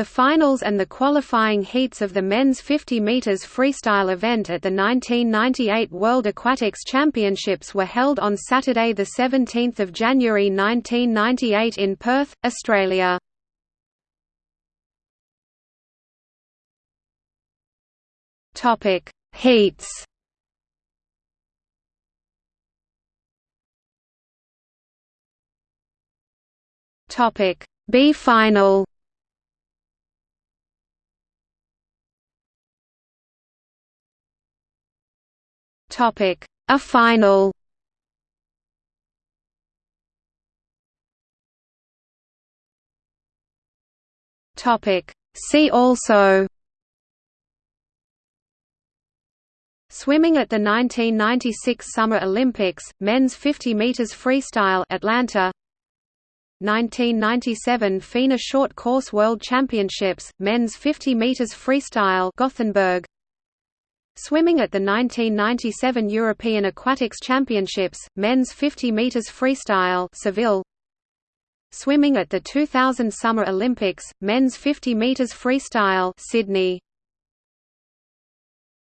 The finals and the qualifying heats of the men's 50 meters freestyle event at the 1998 World Aquatics Championships were held on Saturday the 17th of January 1998 in Perth, Australia. Topic: Heats. Topic: B final. Topic: A final. Topic: See also. Swimming at the 1996 Summer Olympics, men's 50 meters freestyle Atlanta. 1997 FINA Short Course World Championships, men's 50 meters freestyle Gothenburg. Swimming at the 1997 European Aquatics Championships, men's 50 meters freestyle Seville. Swimming at the 2000 Summer Olympics, men's 50 meters freestyle Sydney.